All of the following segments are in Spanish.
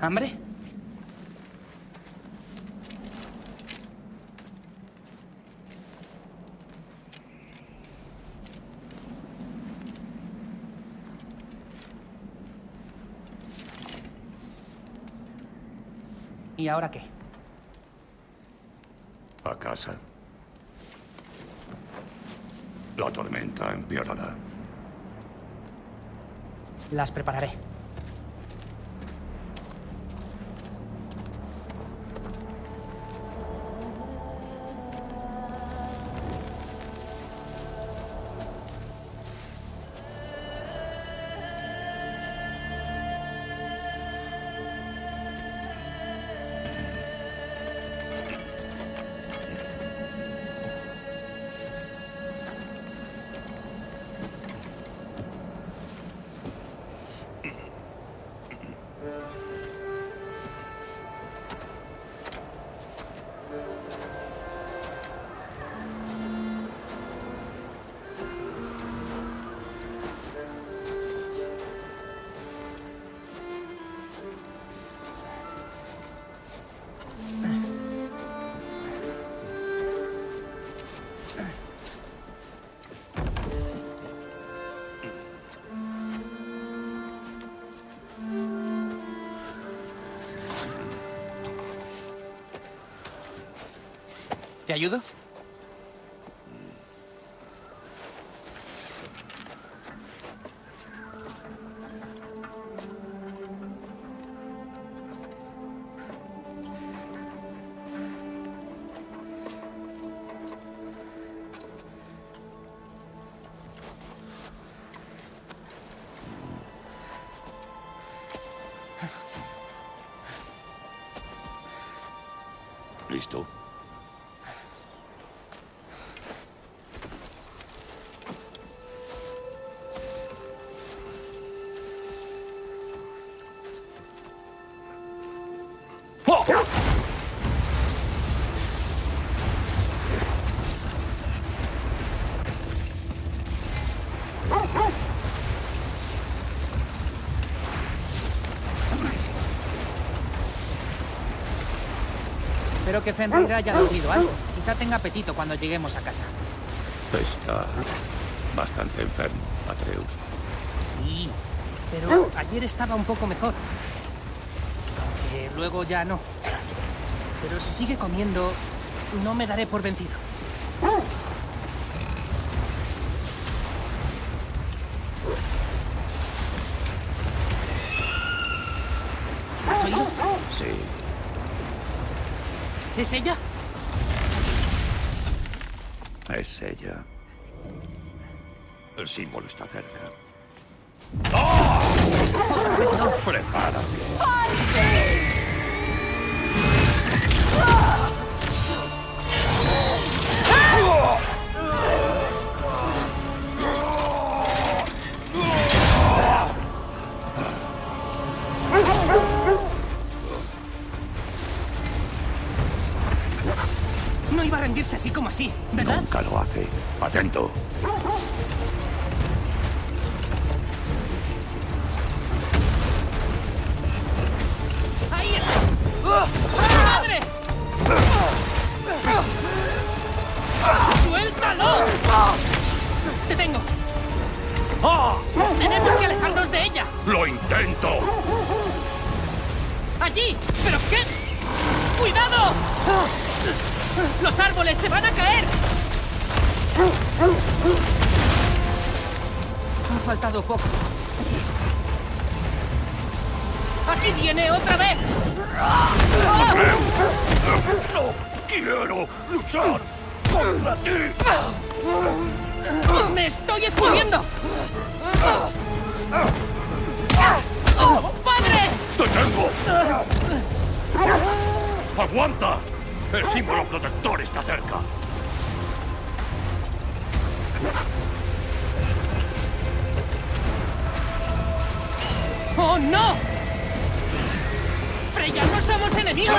¿Hambre? ¿Y ahora qué? A casa. La tormenta empeorará. Las prepararé. Espero que Fenrir haya dormido algo. Quizá tenga apetito cuando lleguemos a casa. Está bastante enfermo, Atreus. Sí, pero ayer estaba un poco mejor. Aunque luego ya no. Pero si sigue comiendo, no me daré por vencido. ¿Has oído? Sí. ¿Es ella? Es ella. El símbolo está cerca. ¡Prepárate! No Nunca lo hace. Atento. Otra vez! ¡No quiero luchar contra ti! ¡Me estoy explodiendo! ¡Oh, ¡Padre! ¡Te tengo! ¡Aguanta! El símbolo protector está cerca. ¡Oh, no! ¡Freya, no somos enemigos!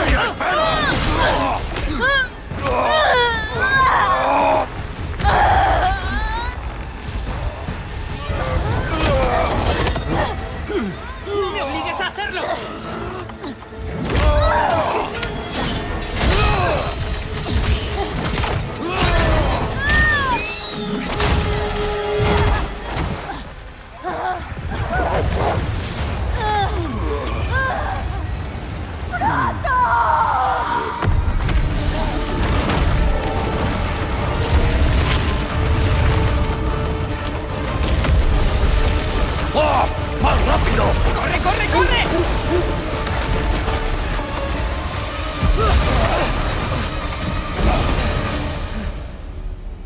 ¡Oh, rápido! ¡Corre, corre, corre!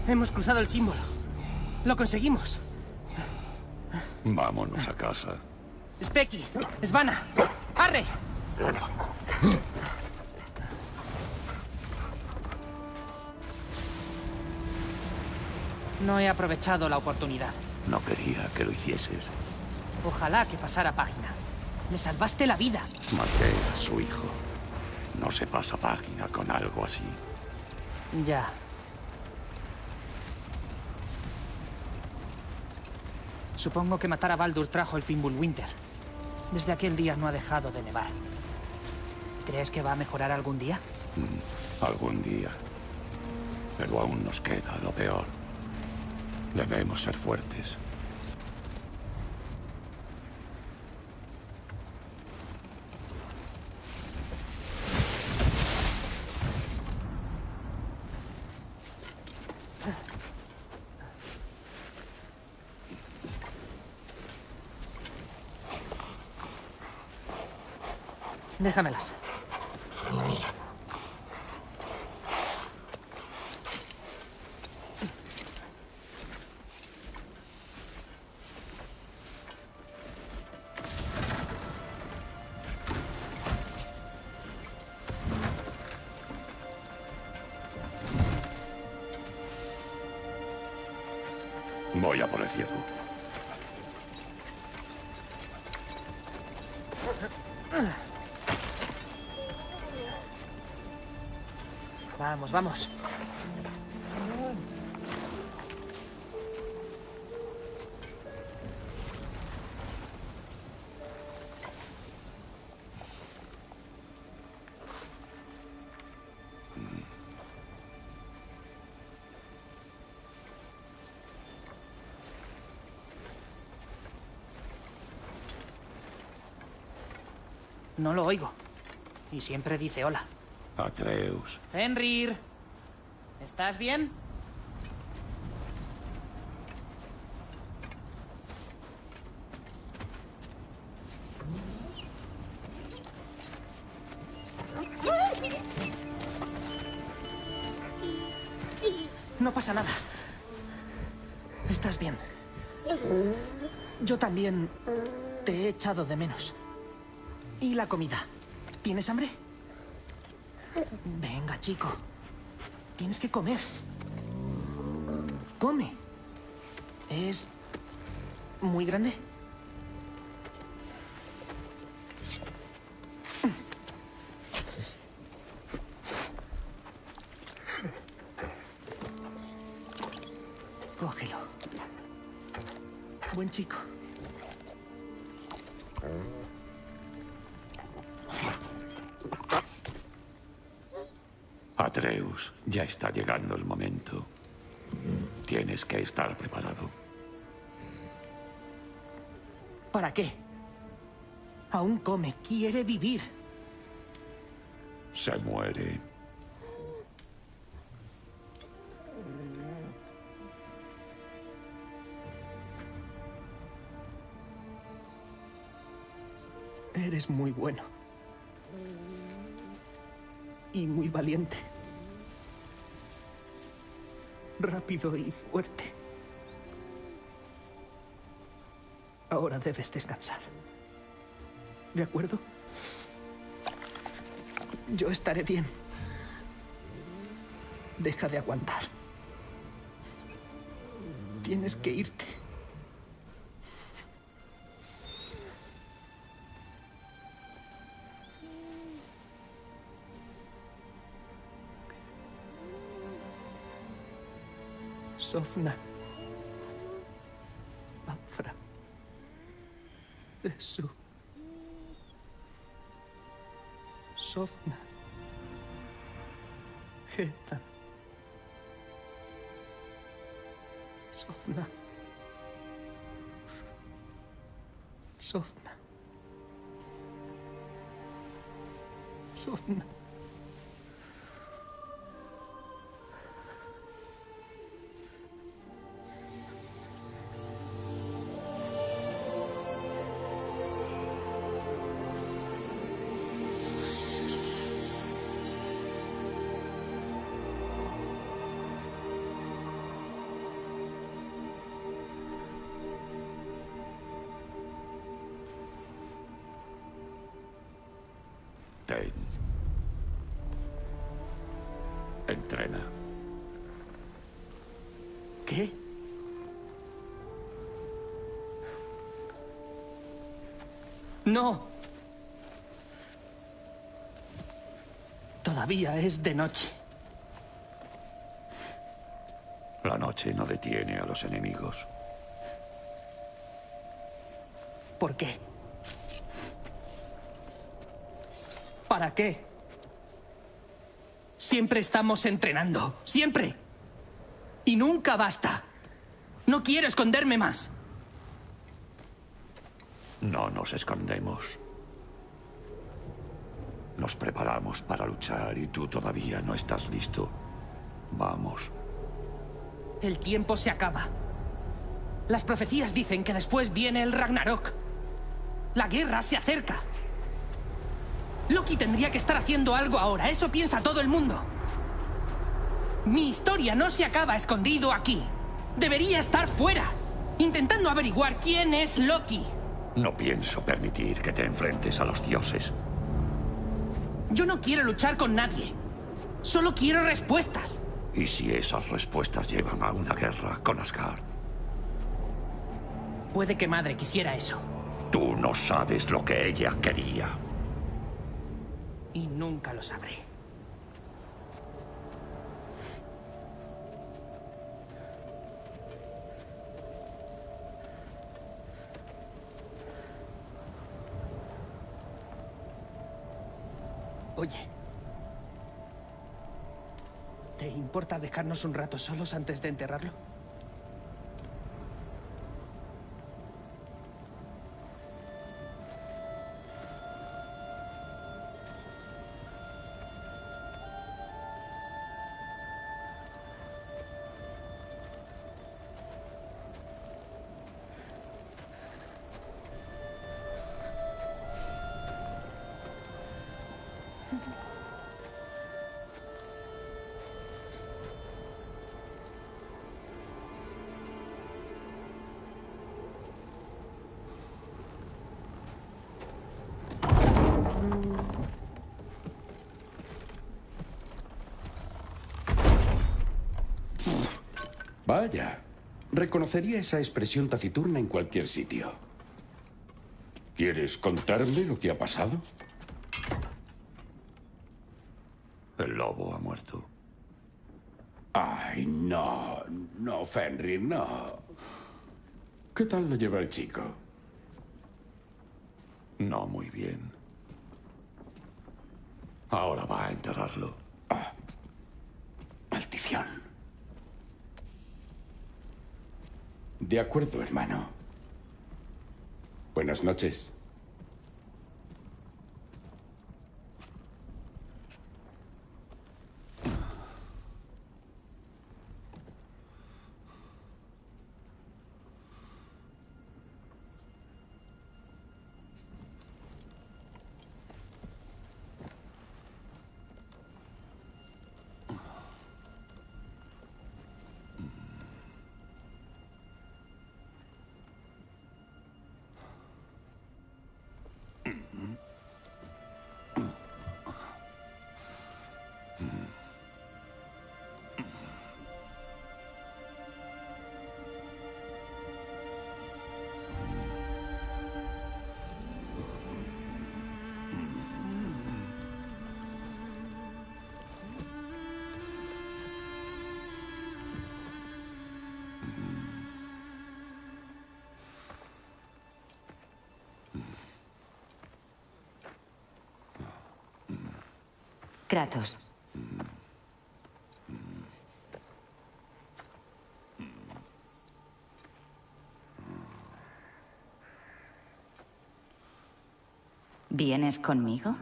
Hemos cruzado el símbolo. Lo conseguimos. Vámonos a casa. Specky, Svana, arre. No he aprovechado la oportunidad. No quería que lo hicieses. Ojalá que pasara página. Le salvaste la vida. Maté a su hijo. No se pasa página con algo así. Ya. Supongo que matar a Baldur trajo el Fimbulwinter. Desde aquel día no ha dejado de nevar. ¿Crees que va a mejorar algún día? Mm, algún día. Pero aún nos queda lo peor. Debemos ser fuertes. Déjamelas. Vamos. No lo oigo. Y siempre dice hola. Atreus. Fenrir. ¿Estás bien? No pasa nada. Estás bien. Yo también te he echado de menos. ¿Y la comida? ¿Tienes hambre? Venga, chico. Tienes que comer. Come. ¿Es muy grande? El momento. Tienes que estar preparado. ¿Para qué? Aún come, quiere vivir. Se muere. Eres muy bueno. Y muy valiente. Rápido y fuerte. Ahora debes descansar. ¿De acuerdo? Yo estaré bien. Deja de aguantar. Tienes que irte. sovna manfra Jesú sofna hitan sofna sofna sofna No. Todavía es de noche. La noche no detiene a los enemigos. ¿Por qué? ¿Para qué? Siempre estamos entrenando. Siempre. Y nunca basta. No quiero esconderme más. No nos escondemos. Nos preparamos para luchar y tú todavía no estás listo. Vamos. El tiempo se acaba. Las profecías dicen que después viene el Ragnarok. La guerra se acerca. Loki tendría que estar haciendo algo ahora, eso piensa todo el mundo. Mi historia no se acaba escondido aquí. Debería estar fuera, intentando averiguar quién es Loki. No pienso permitir que te enfrentes a los dioses. Yo no quiero luchar con nadie. Solo quiero respuestas. ¿Y si esas respuestas llevan a una guerra con Asgard? Puede que madre quisiera eso. Tú no sabes lo que ella quería. Y nunca lo sabré. Oye. ¿Te importa dejarnos un rato solos antes de enterrarlo? Vaya, reconocería esa expresión taciturna en cualquier sitio. ¿Quieres contarme lo que ha pasado? El lobo ha muerto. Ay, no, no, Fenrir, no. ¿Qué tal lo lleva el chico? No muy bien. Ahora va a enterrarlo. Ah, maldición. De acuerdo, hermano. Buenas noches. ¿Vienes conmigo?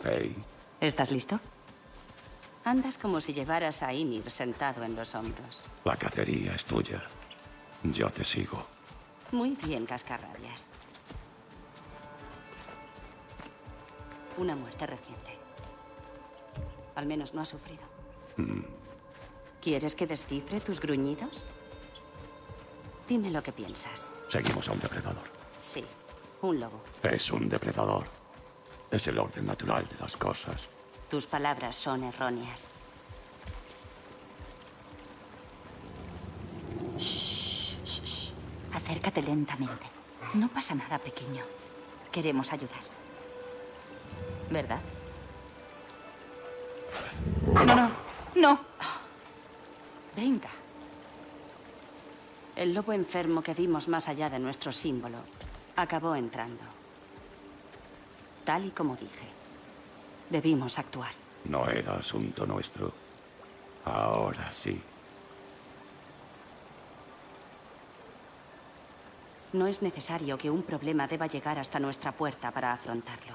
Faye, ¿Estás listo? Andas como si llevaras a Ymir sentado en los hombros. la cacería es tuya. Yo te sigo. Muy bien, cascarrabias. Una muerte reciente. Al menos no ha sufrido. ¿Quieres que descifre tus gruñidos? Dime lo que piensas. Seguimos a un depredador. Sí, un lobo. Es un depredador. Es el orden natural de las cosas. Tus palabras son erróneas. Shh. Acércate lentamente. No pasa nada, pequeño. Queremos ayudar. ¿Verdad? No, no, no. Venga. El lobo enfermo que vimos más allá de nuestro símbolo acabó entrando. Tal y como dije. Debimos actuar. No era asunto nuestro. Ahora sí. No es necesario que un problema deba llegar hasta nuestra puerta para afrontarlo.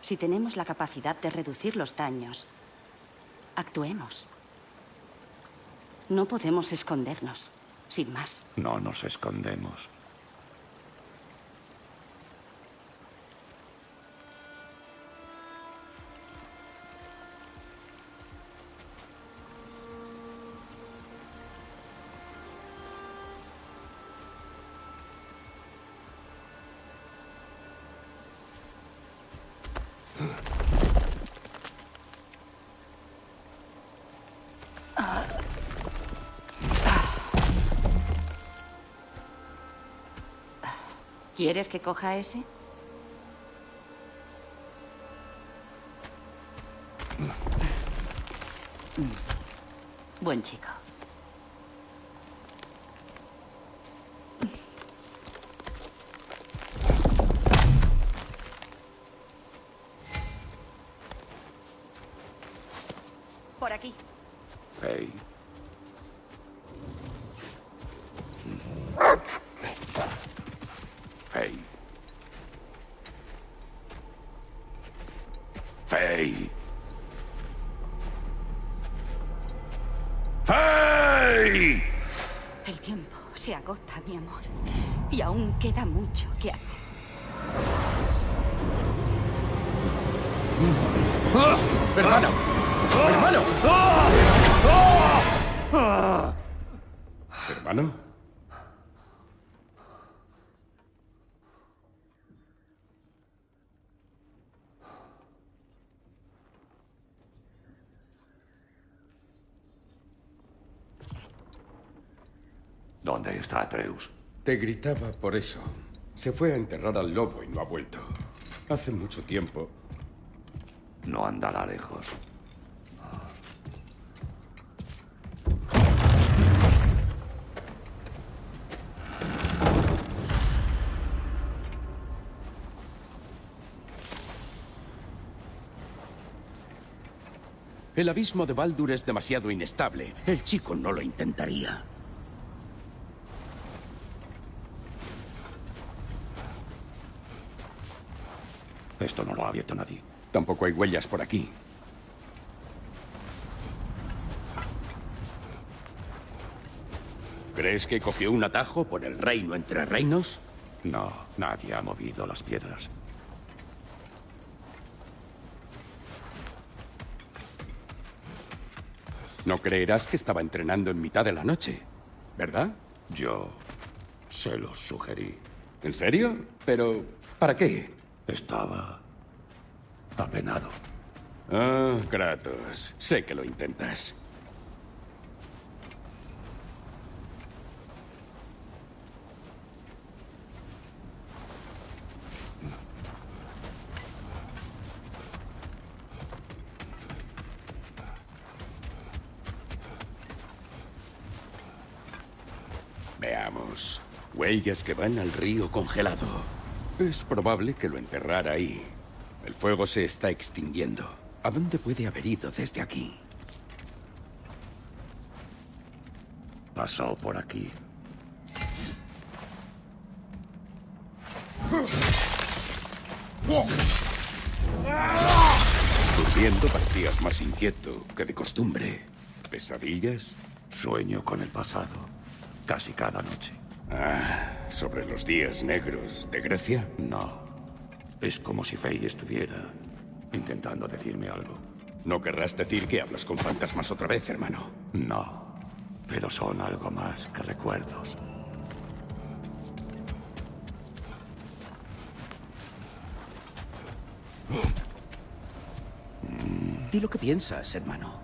Si tenemos la capacidad de reducir los daños, actuemos. No podemos escondernos, sin más. No nos escondemos. ¿Quieres que coja ese? Buen chico. Por aquí. Faye. Faye. Faye. Faye. El tiempo se agota, mi amor. Y aún queda mucho que hacer. ¡Hermano! ¡Hermano! ¿Hermano? ¿Dónde está Atreus? Te gritaba por eso. Se fue a enterrar al lobo y no ha vuelto. Hace mucho tiempo. No andará lejos. El abismo de Baldur es demasiado inestable. El chico no lo intentaría. Esto no lo ha abierto nadie. Tampoco hay huellas por aquí. ¿Crees que cogió un atajo por el reino entre reinos? No, nadie ha movido las piedras. No creerás que estaba entrenando en mitad de la noche, ¿verdad? Yo se los sugerí. ¿En serio? Pero, ¿para qué? Estaba apenado. Ah, Kratos. Sé que lo intentas. Veamos. Huellas que van al río congelado. Es probable que lo enterrara ahí. El fuego se está extinguiendo. ¿A dónde puede haber ido desde aquí? Pasó por aquí. Durmiendo parecías más inquieto que de costumbre. ¿Pesadillas? Sueño con el pasado. Casi cada noche. Ah, sobre los días negros de Grecia. No. Es como si Faye estuviera intentando decirme algo. No querrás decir que hablas con fantasmas otra vez, hermano. No, pero son algo más que recuerdos. Di lo que piensas, hermano.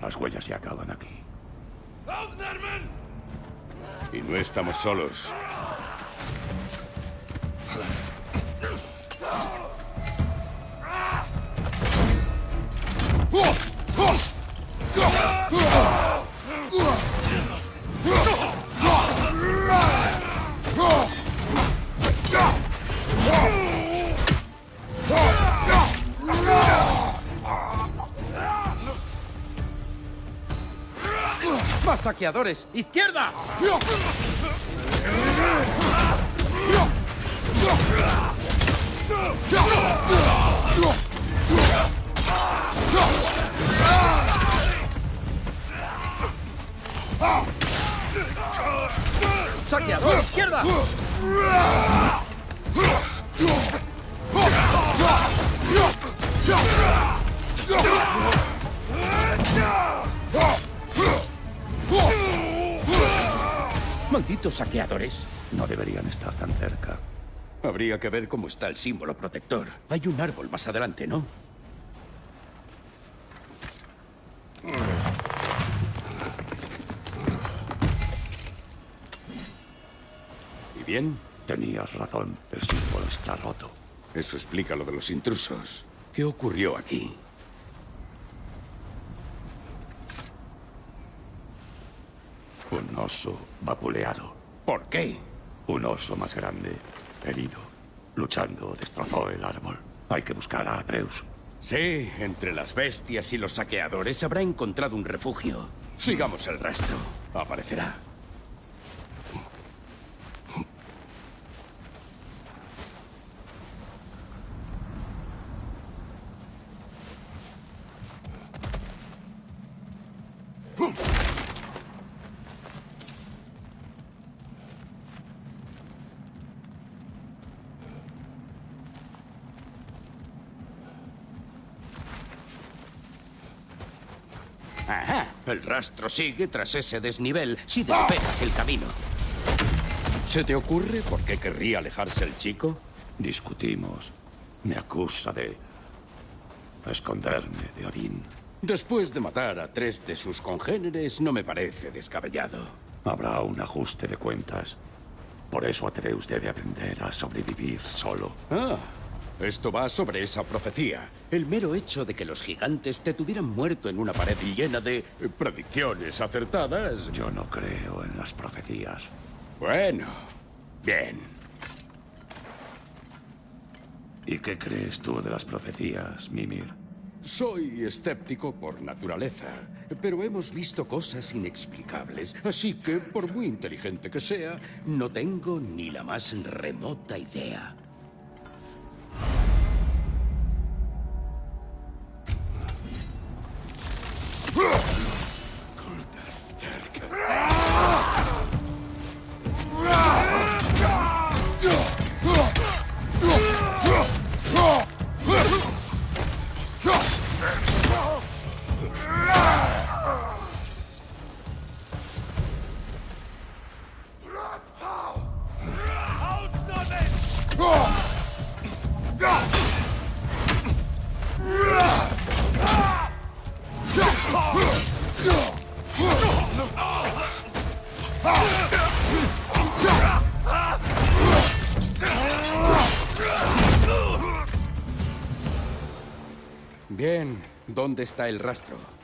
Las huellas se acaban aquí. Y no estamos solos. ¡Más saqueadores! ¡Izquierda! ¡Saqueador! ¡Izquierda! Malditos saqueadores. No deberían estar tan cerca. Habría que ver cómo está el símbolo protector. Hay un árbol más adelante, ¿no? ¿Y bien? Tenías razón, el símbolo está roto. Eso explica lo de los intrusos. ¿Qué ocurrió aquí? Un oso vapuleado. ¿Por qué? Un oso más grande, herido, luchando, destrozó el árbol. Hay que buscar a Atreus. Sí, entre las bestias y los saqueadores habrá encontrado un refugio. Sigamos el rastro. Aparecerá. Ajá. El rastro sigue tras ese desnivel si despejas el camino. ¿Se te ocurre por qué querría alejarse el chico? Discutimos. Me acusa de esconderme de Odín. Después de matar a tres de sus congéneres, no me parece descabellado. Habrá un ajuste de cuentas. Por eso Atreus debe aprender a sobrevivir solo. Ah, esto va sobre esa profecía. El mero hecho de que los gigantes te tuvieran muerto en una pared llena de eh, predicciones acertadas. Yo no creo en las profecías. Bueno, bien. ¿Y qué crees tú de las profecías, Mimir? Soy escéptico por naturaleza, pero hemos visto cosas inexplicables, así que, por muy inteligente que sea, no tengo ni la más remota idea. ¿Dónde está el rastro?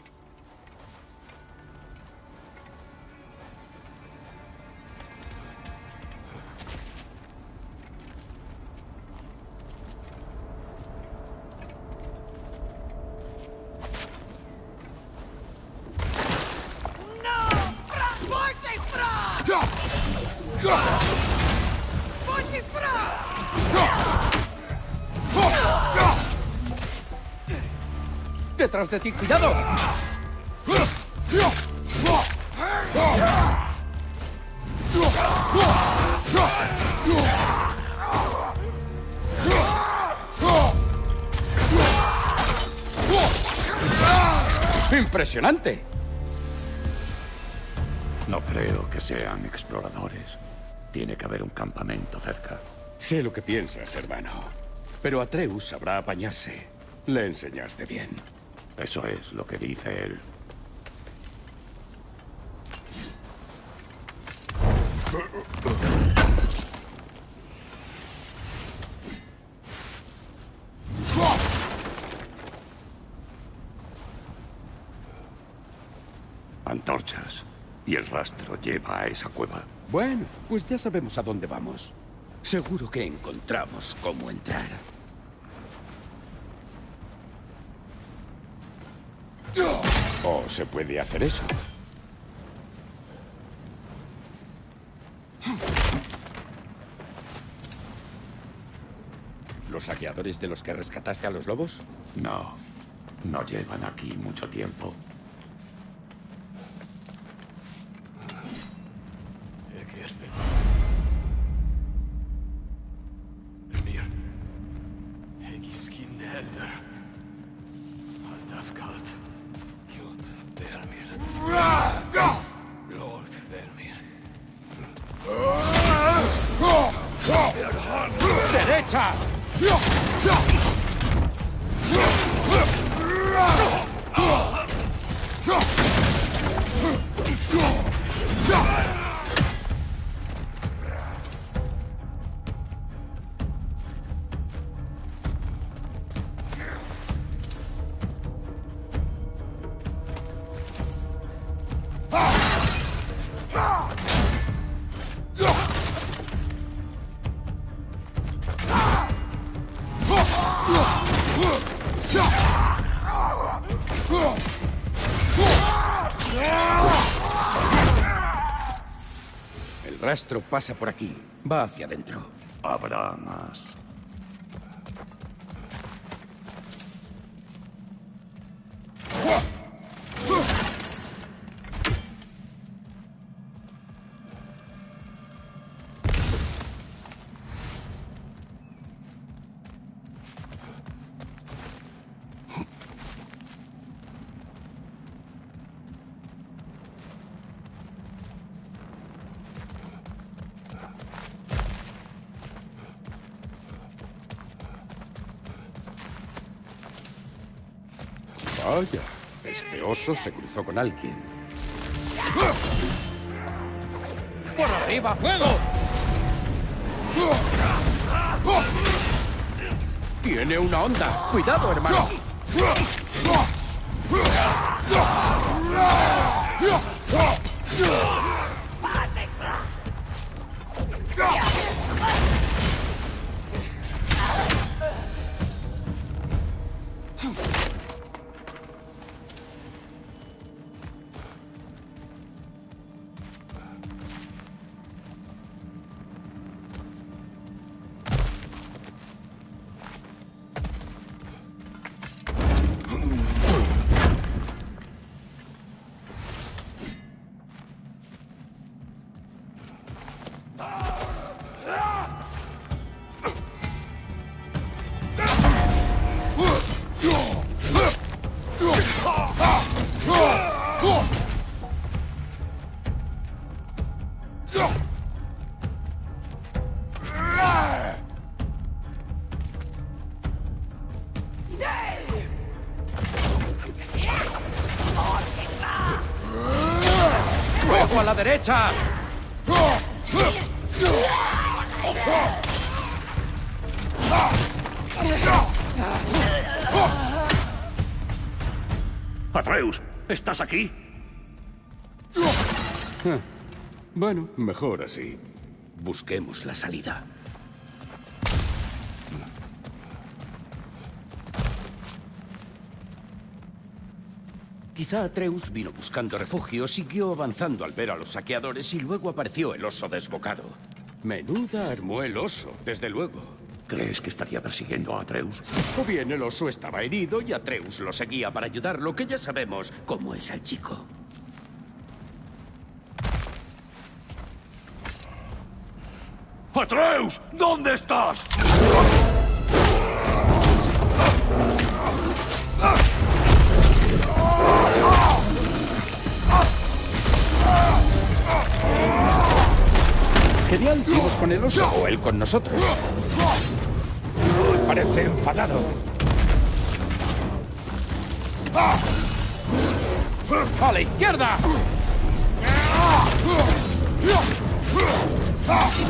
detrás de ti! ¡Cuidado! ¡Impresionante! No creo que sean exploradores. Tiene que haber un campamento cerca. Sé lo que piensas, hermano. Pero Atreus sabrá apañarse. Le enseñaste bien. Eso es lo que dice él. Antorchas. Y el rastro lleva a esa cueva. Bueno, pues ya sabemos a dónde vamos. Seguro que encontramos cómo entrar. ¿O se puede hacer eso? ¿Los saqueadores de los que rescataste a los lobos? No, no llevan aquí mucho tiempo. Rastro pasa por aquí. Va hacia adentro. Habrá más. Oso se cruzó con alguien. ¡Por arriba, fuego! Tiene una onda. Cuidado, hermano. Derecha! Atreus, ¿estás aquí? Bueno, mejor así. Busquemos la salida. Quizá Atreus vino buscando refugio, siguió avanzando al ver a los saqueadores y luego apareció el oso desbocado. Menuda armó el oso, desde luego. ¿Crees que estaría persiguiendo a Atreus? O bien el oso estaba herido y Atreus lo seguía para ayudarlo, que ya sabemos cómo es el chico. ¡Atreus! ¿Dónde estás? Genial, vamos con el oso o él con nosotros. Parece enfadado. ¡A la izquierda! ¡Aquí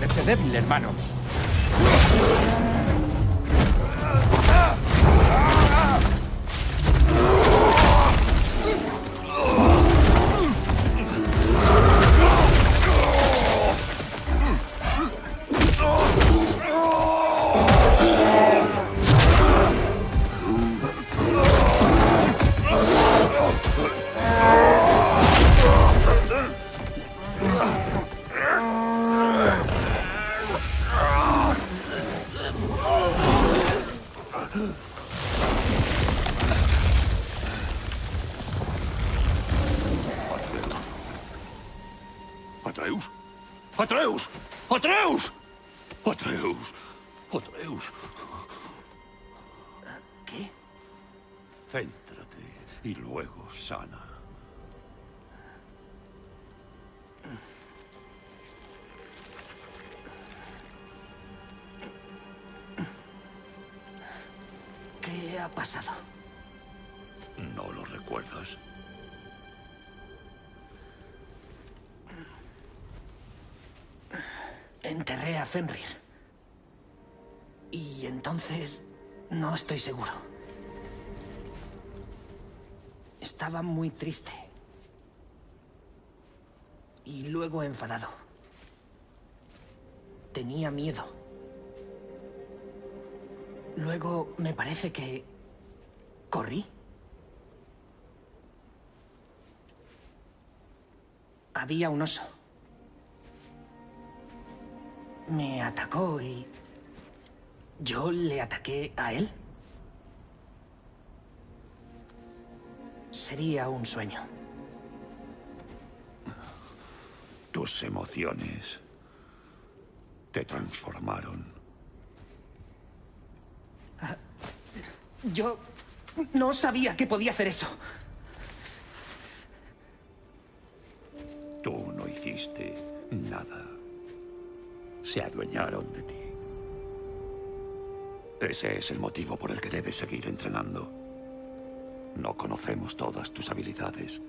Parece débil, hermano. Fenrir. Y entonces... No estoy seguro. Estaba muy triste. Y luego enfadado. Tenía miedo. Luego me parece que... Corrí. Había un oso. Me atacó y... ¿Yo le ataqué a él? Sería un sueño. Tus emociones te transformaron. Yo no sabía que podía hacer eso. Se adueñaron de ti. Ese es el motivo por el que debes seguir entrenando. No conocemos todas tus habilidades.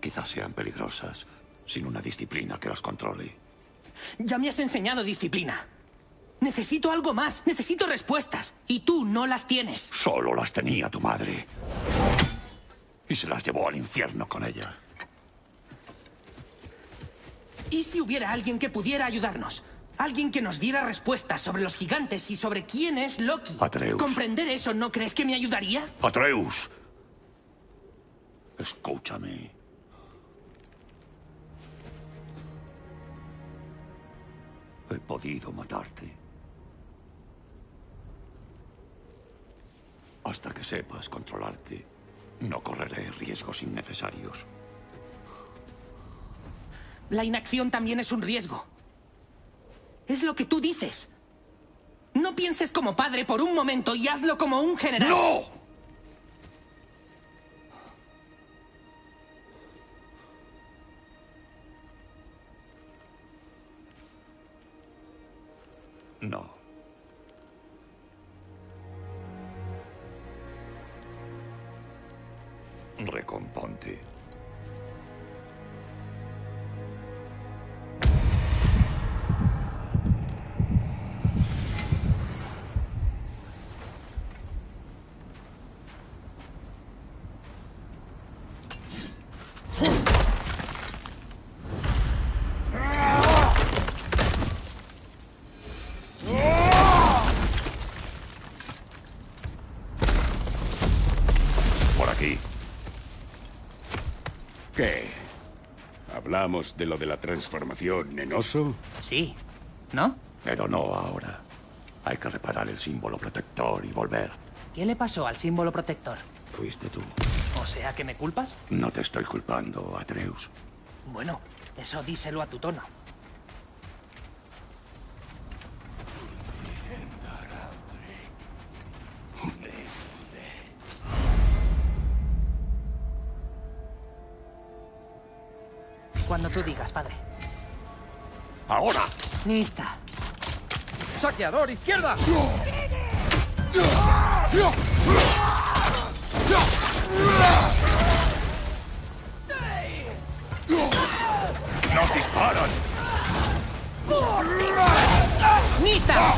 Quizás sean peligrosas sin una disciplina que las controle. Ya me has enseñado disciplina. Necesito algo más. Necesito respuestas. Y tú no las tienes. Solo las tenía tu madre. Y se las llevó al infierno con ella. ¿Y si hubiera alguien que pudiera ayudarnos? Alguien que nos diera respuestas sobre los gigantes y sobre quién es Loki. Atreus. ¿Comprender eso no crees que me ayudaría? Atreus. Escúchame. He podido matarte. Hasta que sepas controlarte, no correré riesgos innecesarios. La inacción también es un riesgo. Es lo que tú dices. No pienses como padre por un momento y hazlo como un general. ¡No! ¿Hablamos de lo de la transformación en oso? Sí. ¿No? Pero no ahora. Hay que reparar el símbolo protector y volver. ¿Qué le pasó al símbolo protector? Fuiste tú. O sea, que me culpas? No te estoy culpando, Atreus. Bueno, eso díselo a tu tono. Cuando tú digas, padre. ¡Ahora! Nista. ¡Saqueador, izquierda! ¡Nos disparan! ¡Nista!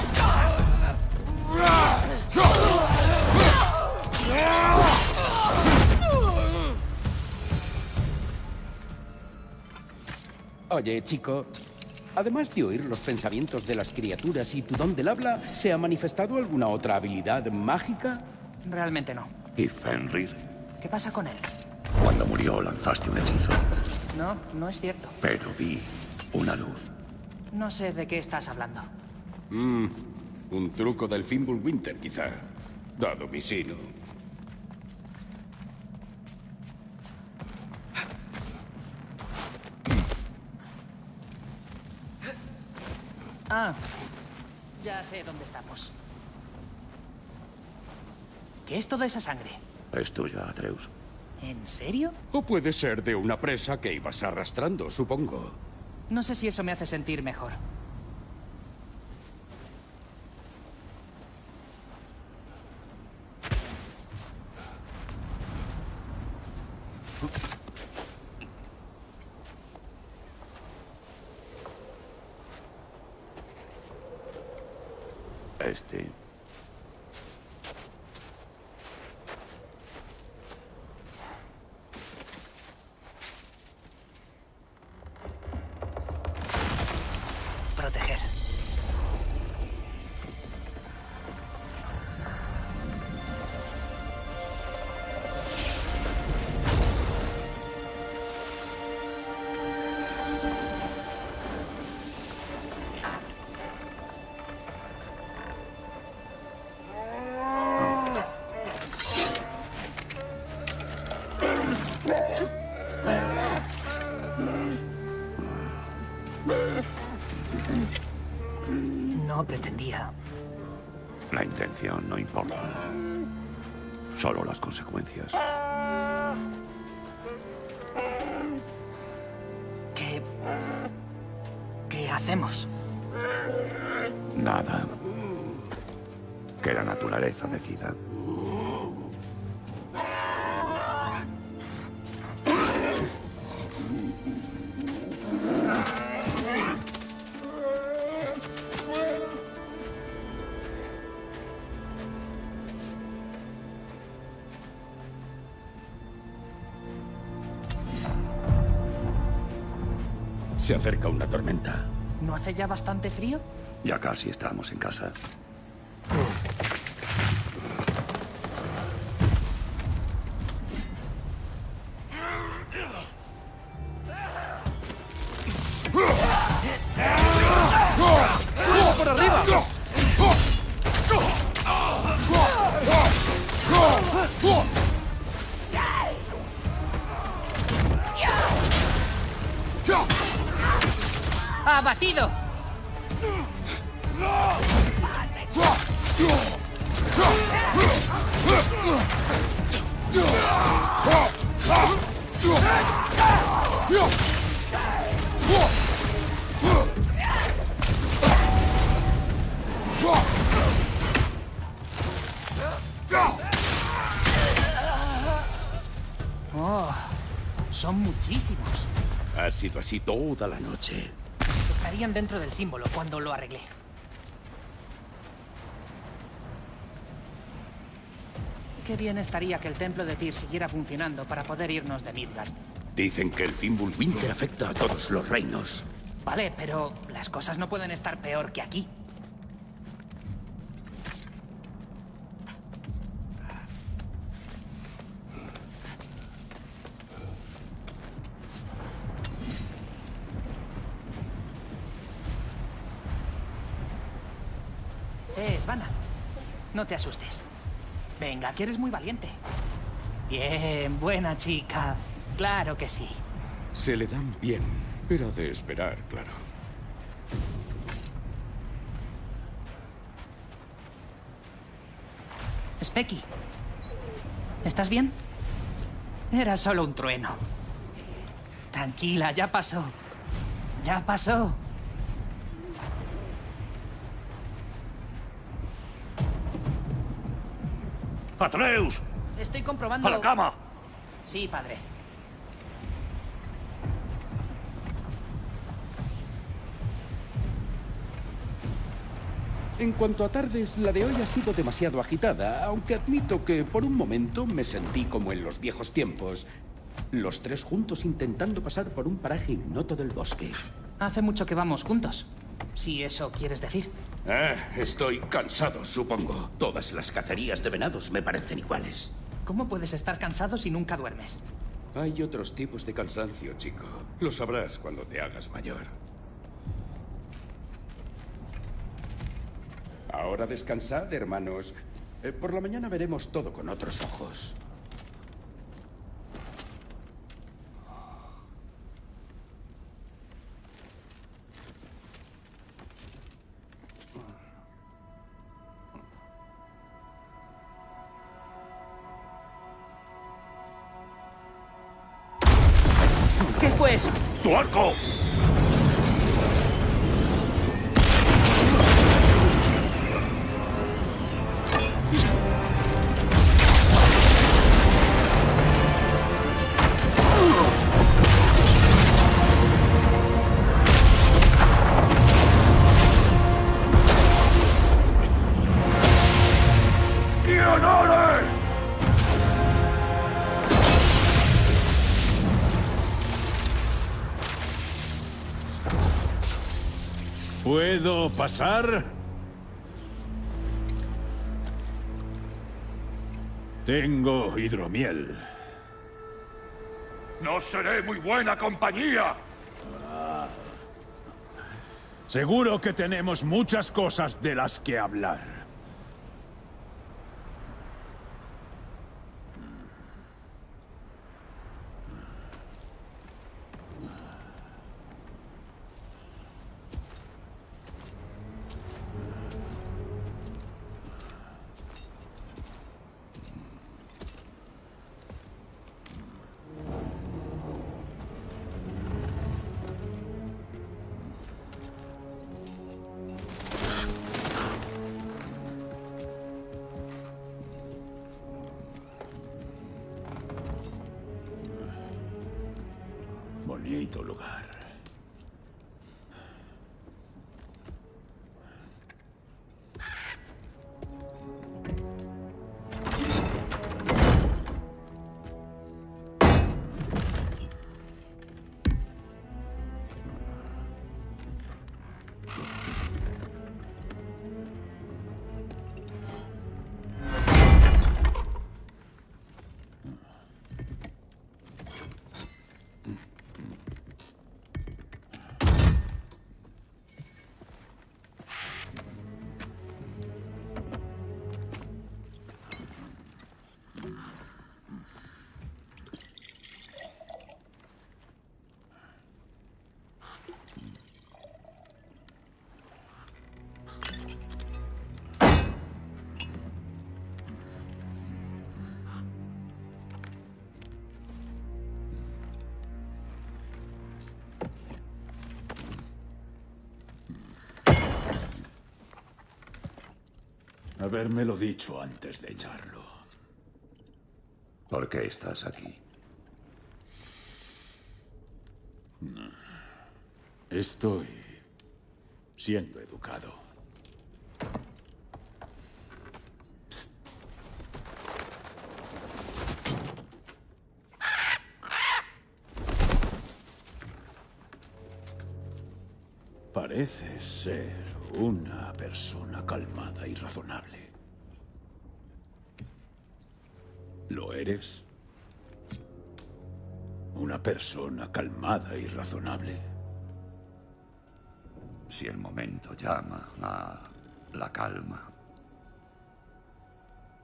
Oye, chico, además de oír los pensamientos de las criaturas y tu don del habla, ¿se ha manifestado alguna otra habilidad mágica? Realmente no. ¿Y Fenrir? ¿Qué pasa con él? Cuando murió lanzaste un hechizo, No, no es cierto. pero vi una luz. No sé de qué estás hablando. Un truco del Fimbulwinter, quizá. Dado mi sino. Ah, ya sé dónde estamos. ¿Qué es toda esa sangre? Es tuya, Atreus. ¿En serio? O puede ser de una presa que ibas arrastrando, supongo. No sé si eso me hace sentir mejor. Solo las consecuencias. Se acerca una tormenta. ¿No hace ya bastante frío? Ya casi estamos en casa. Así toda la noche. Estarían dentro del símbolo cuando lo arreglé. Qué bien estaría que el templo de Tyr siguiera funcionando para poder irnos de Midgard. Dicen que el Fimbulwinter afecta a todos los reinos. Vale, pero las cosas no pueden estar peor que aquí. Eh, Svana. No te asustes. Venga, que eres muy valiente. Bien, buena chica. Claro que sí. Se le dan bien. Era de esperar, claro. Specky. ¿Estás bien? Era solo un trueno. Tranquila, ya pasó. Ya pasó. ¡Atreus! Estoy comprobando... ¡A la cama! Sí, padre. En cuanto a tardes, la de hoy ha sido demasiado agitada, aunque admito que por un momento me sentí como en los viejos tiempos. Los tres juntos intentando pasar por un paraje ignoto del bosque. Hace mucho que vamos juntos. Si eso quieres decir. Ah, estoy cansado, supongo. Todas las cacerías de venados me parecen iguales. ¿Cómo puedes estar cansado si nunca duermes? Hay otros tipos de cansancio, chico. Lo sabrás cuando te hagas mayor. Ahora descansad, hermanos. Eh, por la mañana veremos todo con otros ojos. ¿Puedo pasar? Tengo hidromiel. No seré muy buena compañía. Seguro que tenemos muchas cosas de las que hablar. Habérmelo dicho antes de echarlo. ¿Por qué estás aquí? Estoy siendo educado. Psst. Pareces ser una persona calmada y razonable. ¿Lo eres? ¿Una persona calmada y razonable? Si el momento llama a la calma.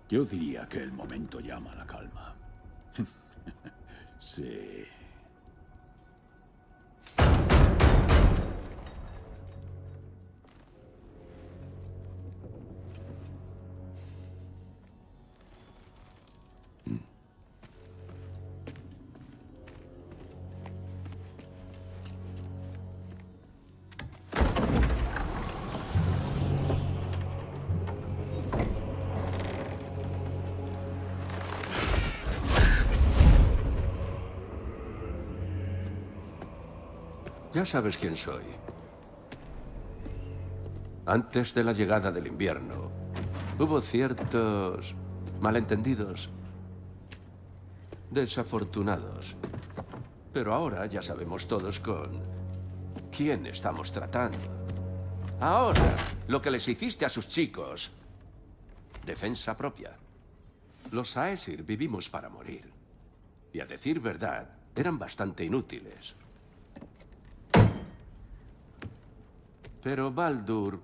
Yo diría que el momento llama a la calma. sí. Ya sabes quién soy. Antes de la llegada del invierno, hubo ciertos malentendidos, desafortunados. Pero ahora ya sabemos todos con quién estamos tratando. Ahora, lo que les hiciste a sus chicos, defensa propia. Los Aesir vivimos para morir. Y a decir verdad, eran bastante inútiles. Pero Baldur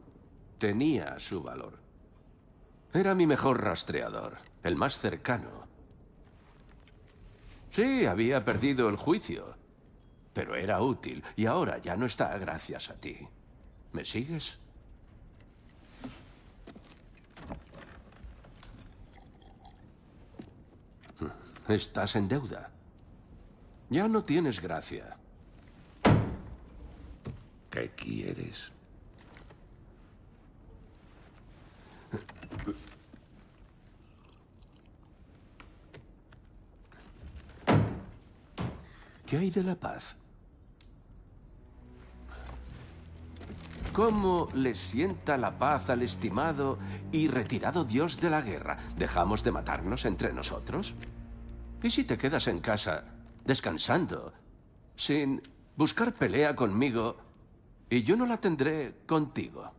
tenía su valor. Era mi mejor rastreador, el más cercano. Sí, había perdido el juicio, pero era útil y ahora ya no está gracias a ti. ¿Me sigues? Estás en deuda. Ya no tienes gracia. ¿Qué quieres? ¿Qué hay de la paz? ¿Cómo le sienta la paz al estimado y retirado dios de la guerra? ¿Dejamos de matarnos entre nosotros? ¿Y si te quedas en casa, descansando, sin buscar pelea conmigo, y yo no la tendré contigo?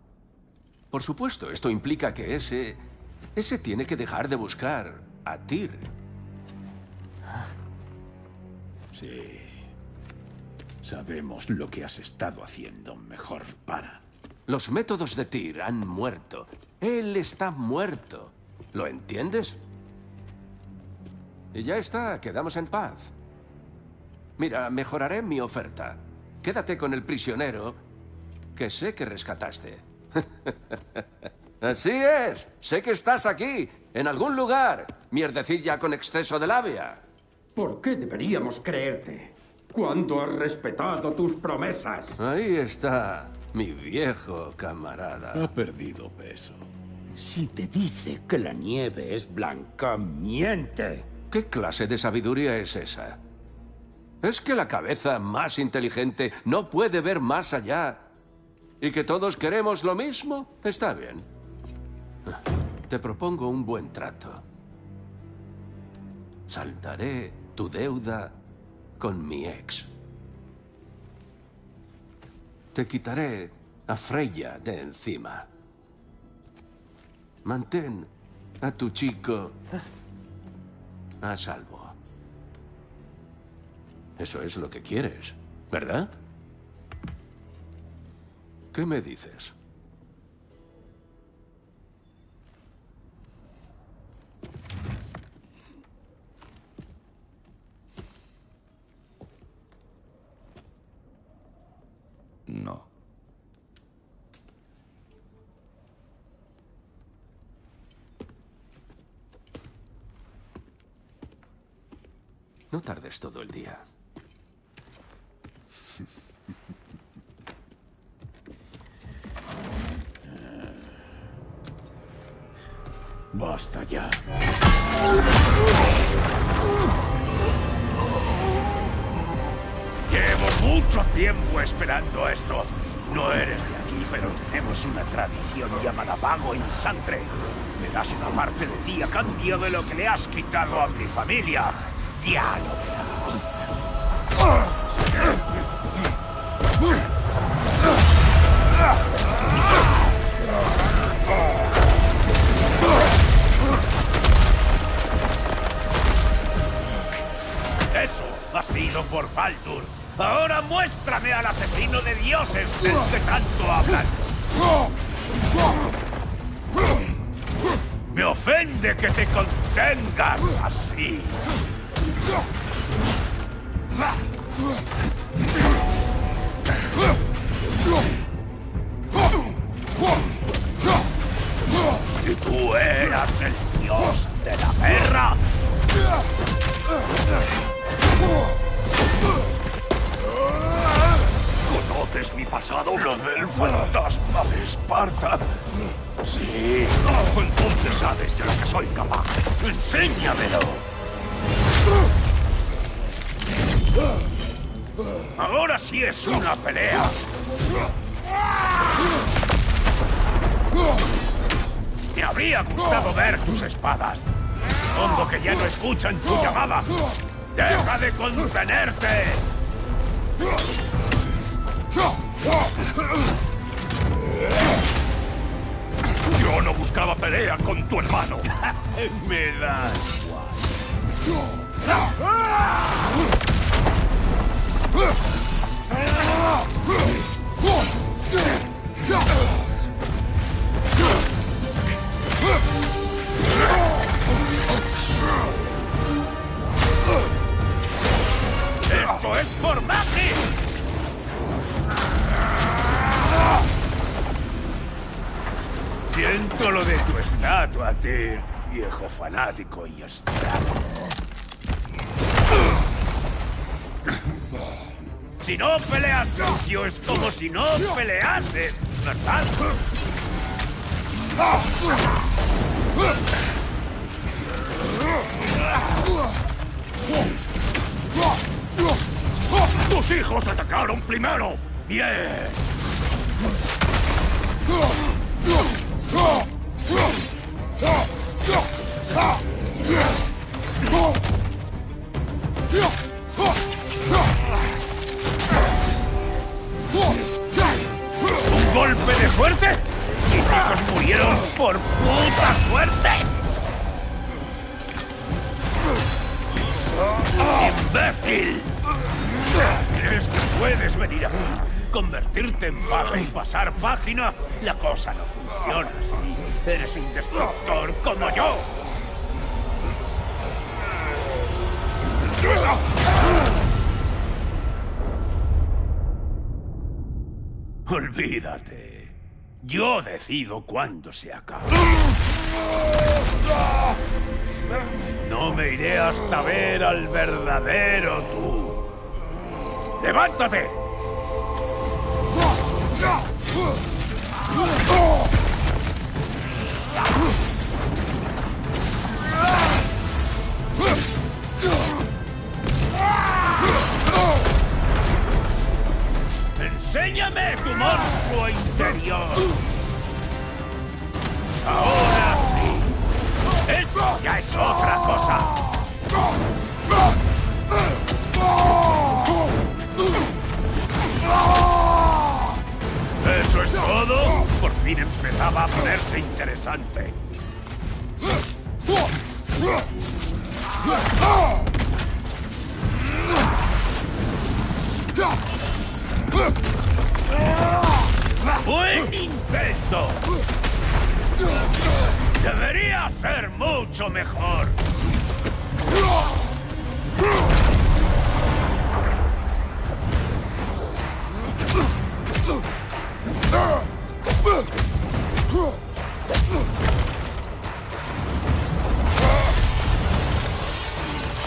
Por supuesto, esto implica que ese... ese tiene que dejar de buscar a Tyr. Sí. Sabemos lo que has estado haciendo. Mejor para. Los métodos de Tyr han muerto. Él está muerto. ¿Lo entiendes? Y ya está, quedamos en paz. Mira, mejoraré mi oferta. Quédate con el prisionero que sé que rescataste. Así es. Sé que estás aquí, en algún lugar. Mierdecilla con exceso de labia. ¿Por qué deberíamos creerte? ¿Cuándo has respetado tus promesas? Ahí está, mi viejo camarada. Ha perdido peso. Si te dice que la nieve es blanca, miente. ¿Qué clase de sabiduría es esa? ¿Es que la cabeza más inteligente no puede ver más allá? ¿Y que todos queremos lo mismo? Está bien. Te propongo un buen trato. Saldaré tu deuda con mi ex. Te quitaré a Freya de encima. Mantén a tu chico a salvo. Eso es lo que quieres, ¿verdad? ¿Qué me dices? No. No tardes todo el día. Basta ya. Mucho tiempo esperando esto. No eres de aquí, pero tenemos una tradición llamada pago en sangre. Me das una parte de ti a cambio de lo que le has quitado a mi familia. Ya lo verás. Eso ha sido por Baldur. Ahora muéstrame al asesino de dioses del que tanto hablan. Me ofende que te contengas así. Del fantasma de Esparta. Sí. Entonces sabes de lo que soy capaz. Enséñamelo. Ahora sí es una pelea. Me habría gustado ver tus espadas. Supongo que ya no escuchan tu llamada. ¡Deja de contenerte! Yo no buscaba pelea con tu hermano. Me da ¡Esto viejo fanático y estrago. Si no peleas es como si no peleases, ¿verdad? ¡Tus hijos atacaron primero! ¡Bien! ¿Un golpe de suerte? ¡Mis hijos murieron por puta suerte! ¡Imbécil! ¿Crees que puedes venir aquí, convertirte en vaga y pasar página? La cosa no funciona así. Eres un destructor como yo. Olvídate. Yo decido cuándo se acaba. No me iré hasta ver al verdadero tú. ¡Levántate! ¡Enséñame tu monstruo interior! ¡Ahora sí! ¡Eso ya es otra cosa! ¿Eso es todo? Por fin empezaba a ponerse interesante. ¡Buen intento! Debería ser mucho mejor.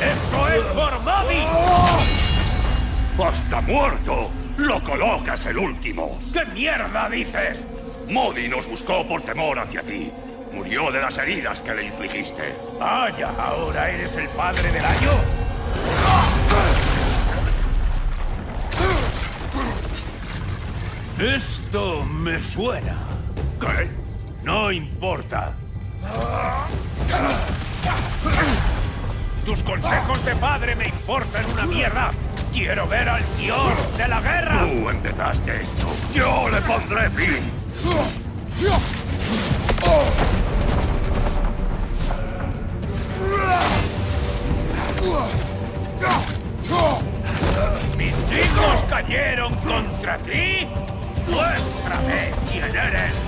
¡Esto es por Bobby! ¡Hasta muerto! ¡Lo colocas el último! ¿Qué mierda dices? Modi nos buscó por temor hacia ti. Murió de las heridas que le infligiste. Vaya, ¿ahora eres el padre del año? Esto me suena. ¿Qué? No importa. Tus consejos de padre me importan una mierda. Quiero ver al dios de la guerra. Tú empezaste esto. Yo le pondré fin. Mis hijos cayeron contra ti. Muéstrame quién eres.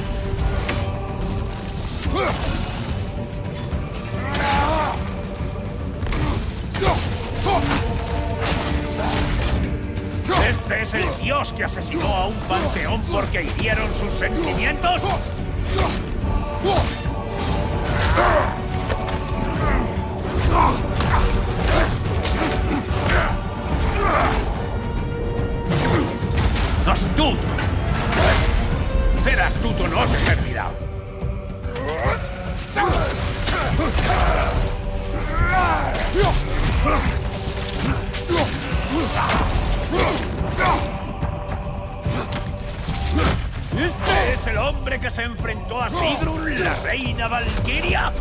Dios que asesinó a un panteón porque hirieron sus sentimientos? Enfrentó a Sigrun, la reina Valkyria?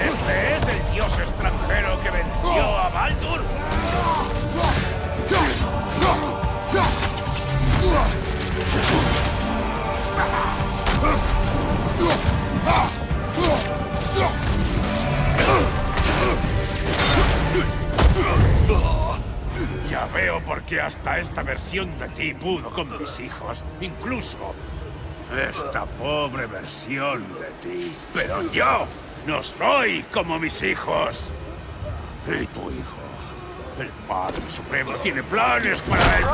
¿Este es el dios extranjero que venció a Baldur? Ya veo por qué hasta esta versión de ti pudo con mis hijos. Incluso esta pobre versión de ti. Pero yo no soy como mis hijos. Y tu hijo, el Padre Supremo, tiene planes para él.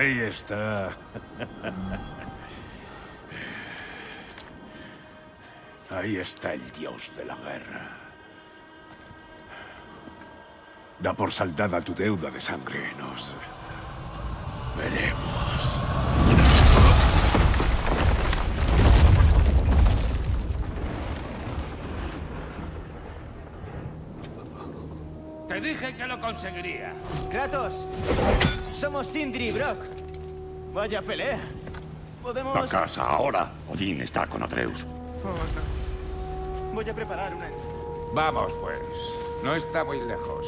Ahí está. Ahí está el dios de la guerra. Da por saldada tu deuda de sangre. Nos veremos. Te dije que lo conseguiría. Kratos, somos Sindri y Brock. Vaya pelea. Podemos... A casa ahora. Odín está con Atreus. Voy a preparar una... Vamos, pues. No está muy lejos.